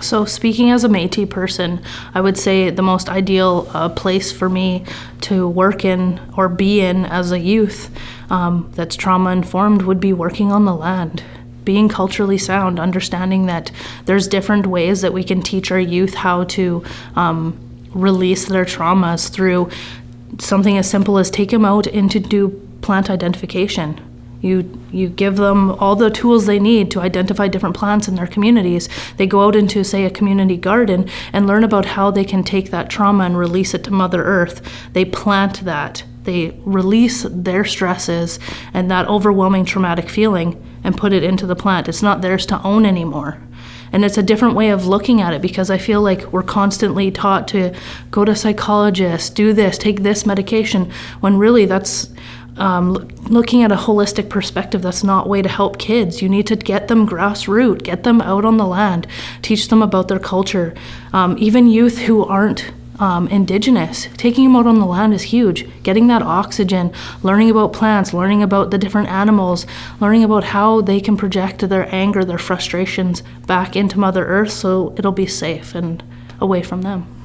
So, speaking as a Metis person, I would say the most ideal uh, place for me to work in or be in as a youth um, that's trauma informed would be working on the land. Being culturally sound, understanding that there's different ways that we can teach our youth how to um, release their traumas through something as simple as take them out and to do plant identification you, you give them all the tools they need to identify different plants in their communities. They go out into, say, a community garden and learn about how they can take that trauma and release it to Mother Earth. They plant that. They release their stresses and that overwhelming traumatic feeling and put it into the plant. It's not theirs to own anymore. And it's a different way of looking at it because I feel like we're constantly taught to go to psychologists, do this, take this medication, when really that's um, looking at a holistic perspective that's not way to help kids. You need to get them grassroots get them out on the land teach them about their culture. Um, even youth who aren't um, indigenous taking them out on the land is huge. Getting that oxygen learning about plants learning about the different animals learning about how they can project their anger their frustrations back into mother earth so it'll be safe and away from them